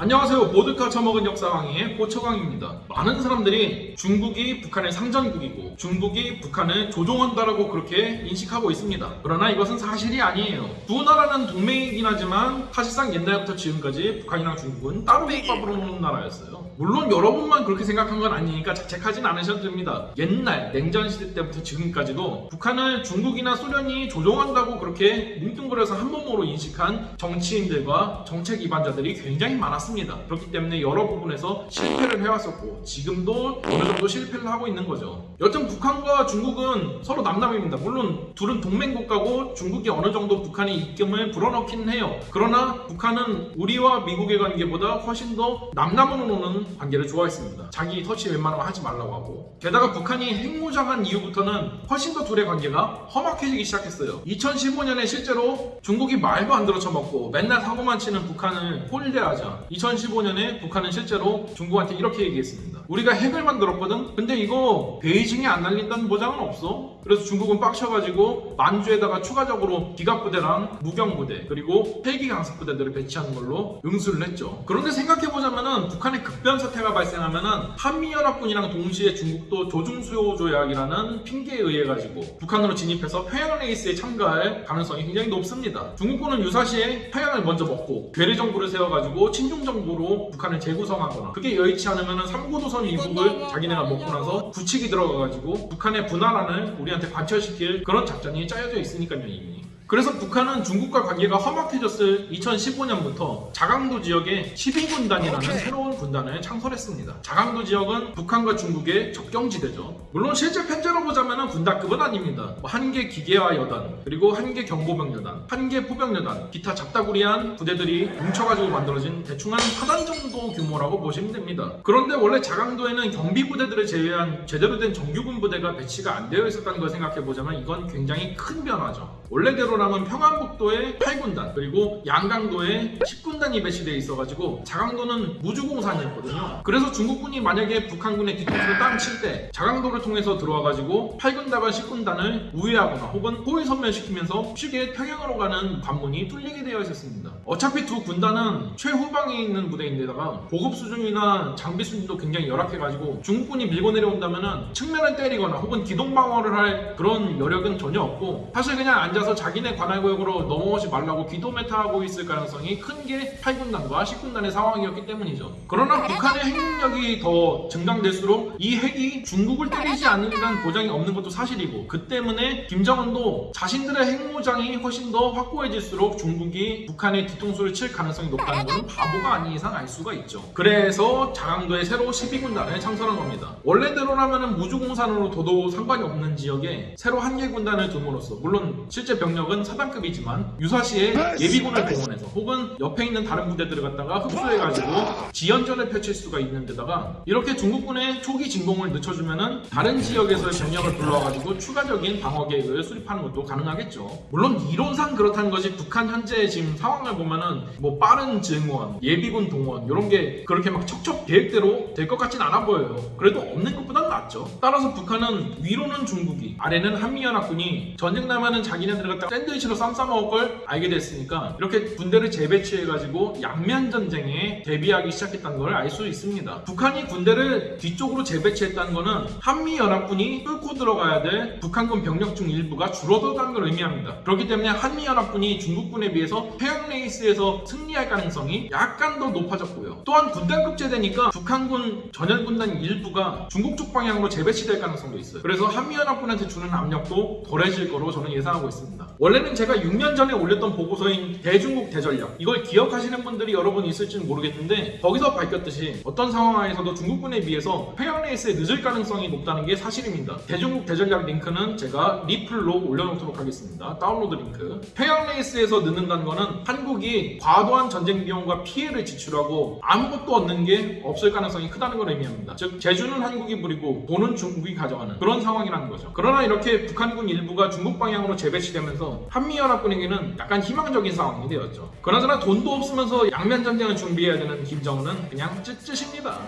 안녕하세요. 보드카 처먹은 역사왕의 고처광입니다. 많은 사람들이 중국이 북한의 상전국이고 중국이 북한을 조종한다라고 그렇게 인식하고 있습니다. 그러나 이것은 사실이 아니에요. 두 나라는 동맹이긴 하지만 사실상 옛날부터 지금까지 북한이랑 중국은 따로 밥으로 노는 나라였어요. 물론 여러분만 그렇게 생각한 건 아니니까 자책하진 않으셔도 됩니다. 옛날 냉전 시대 때부터 지금까지도 북한을 중국이나 소련이 조종한다고 그렇게 뭉뚱그려서 한 몸으로 인식한 정치인들과 정책 위반자들이 굉장히 많았 습니다. 그렇기 때문에 여러 부분에서 실패를 해왔었고 지금도 어느 정도 실패를 하고 있는 거죠. 여튼 북한과 중국은 서로 남남입니다. 물론 둘은 동맹국가고 중국이 어느 정도 북한의 입김을 불어넣긴 해요. 그러나 북한은 우리와 미국의 관계보다 훨씬 더 남남으로 노는 관계를 좋아했습니다. 자기 터치 웬만하면 하지 말라고 하고 게다가 북한이 핵무장한 이후부터는 훨씬 더 둘의 관계가 험악해지기 시작했어요. 2015년에 실제로 중국이 말도 안 들어 쳐먹고 맨날 사고만 치는 북한을 홀대하자 2015년에 북한은 실제로 중국한테 이렇게 얘기했습니다. 우리가 핵을 만들었거든? 근데 이거 베이징에 안 날린다는 보장은 없어. 그래서 중국은 빡쳐가지고 만주에다가 추가적으로 기갑부대랑 무경부대 그리고 헬기 강습부대들을 배치하는 걸로 응수를 했죠. 그런데 생각해보자면은 북한의 급변 사태가 발생하면은 한미연합군이랑 동시에 중국도 조중수요 조약이라는 핑계에 의해 가지고 북한으로 진입해서 평양 레이스에 참가할 가능성이 굉장히 높습니다. 중국군은 유사시에 평양을 먼저 먹고 괴뢰 정부를 세워가지고 친중 정부로 북한을 재구성하거나 그게 여의치 않으면은 삼고도선 이북을 자기네가 먹고 나서 굳히기 들어가가지고 북한의 분화란을 우리한테 관철시킬 그런 작전이 짜여져 있으니까요 이미. 그래서 북한은 중국과 관계가 험악해졌을 2015년부터 자강도 지역에 12군단이라는 새로운 군단을 창설했습니다. 자강도 지역은 북한과 중국의 접경지대죠. 물론 실제 편제로 보자면 군단급은 아닙니다. 뭐 한개 기계화 여단, 그리고 한개 경보병 여단, 한개 포병 여단, 기타 잡다구리한 부대들이 뭉쳐가지고 만들어진 대충 한 4단 정도 규모라고 보시면 됩니다. 그런데 원래 자강도에는 경비부대들을 제외한 제대로 된 정규군 부대가 배치가 안 되어 있었다는 걸 생각해보자면 이건 굉장히 큰 변화죠. 원래대로라면 평안북도에 8군단 그리고 양강도에 10군단이 배치되어 있어가지고 자강도는 무주공산이었거든요. 그래서 중국군이 만약에 북한군의 뒤통수를 땅 칠 때 자강도를 통해서 들어와가지고 8군단과 10군단을 우회하거나 혹은 호위 선멸시키면서 쉽게 평양으로 가는 관문이 뚫리게 되어 있었습니다. 어차피 두 군단은 최후방에 있는 부대인데다가 보급 수준이나 장비 수준도 굉장히 열악해가지고 중국군이 밀고 내려온다면은 측면을 때리거나 혹은 기동 방어를 할 그런 여력은 전혀 없고 사실 그냥 앉아 서 자기네 관할 구역으로 넘어오지 말라고 기도 메타하고 있을 가능성이 큰 게 8군단과 10군단의 상황이었기 때문이죠. 그러나 북한의 핵능력이 더 증강될수록 이 핵이 중국을 때리지 않는다는 보장이 없는 것도 사실이고 그 때문에 김정은도 자신들의 핵무장이 훨씬 더 확고해질수록 중국이 북한의 뒤통수를 칠 가능성이 높다는 것은 바보가 아닌 이상 알 수가 있죠. 그래서 자강도에 새로 12군단을 창설한 겁니다. 원래대로라면 무주공산으로 둬도 상관이 없는 지역에 새로 한 개 군단을 둠으로써 물론 실제 병력은 사단급이지만 유사시에 예비군을 동원해서 혹은 옆에 있는 다른 부대들을 갖다가 흡수해가지고 지연전을 펼칠 수가 있는 데다가 이렇게 중국군의 초기 진공을 늦춰주면은 다른 지역에서의 병력을 불러와가지고 추가적인 방어 계획을 수립하는 것도 가능하겠죠. 물론 이론상 그렇다는 것이 북한 현재 지금 상황을 보면은 뭐 빠른 증원, 예비군 동원 이런 게 그렇게 막 척척 계획대로 될 것 같진 않아 보여요. 그래도 없는 것보다는 낫죠. 따라서 북한은 위로는 중국이, 아래는 한미연합군이 전쟁 나면은 자기네 들 갖다 샌드위치로 쌈 싸먹을 걸 알게 됐으니까 이렇게 군대를 재배치해가지고 양면 전쟁에 대비하기 시작했다는 걸 알 수 있습니다. 북한이 군대를 뒤쪽으로 재배치했다는 거는 한미연합군이 뚫고 들어가야 될 북한군 병력 중 일부가 줄어든다는 걸 의미합니다. 그렇기 때문에 한미연합군이 중국군에 비해서 평양 레이스에서 승리할 가능성이 약간 더 높아졌고요. 또한 군단급 제대니까 북한군 전연군단 일부가 중국 쪽 방향으로 재배치될 가능성도 있어요. 그래서 한미연합군한테 주는 압력도 덜해질 거로 저는 예상하고 있습니다. 원래는 제가 6년 전에 올렸던 보고서인 대중국 대전략 이걸 기억하시는 분들이 여러 분 있을지는 모르겠는데 거기서 밝혔듯이 어떤 상황에서도 중국군에 비해서 평양 레이스에 늦을 가능성이 높다는 게 사실입니다. 대중국 대전략 링크는 제가 리플로 올려놓도록 하겠습니다. 다운로드 링크. 평양 레이스에서 늦는다는 거는 한국이 과도한 전쟁 비용과 피해를 지출하고 아무것도 얻는 게 없을 가능성이 크다는 걸 의미합니다. 즉 제주는 한국이 부리고 돈은 중국이 가져가는 그런 상황이라는 거죠. 그러나 이렇게 북한군 일부가 중국 방향으로 재배치되면서 한미연합군에게는 약간 희망적인 상황이 되었죠. 그나저나 돈도 없으면서 양면 전쟁을 준비해야 되는 김정은은 그냥 쯧쯧입니다.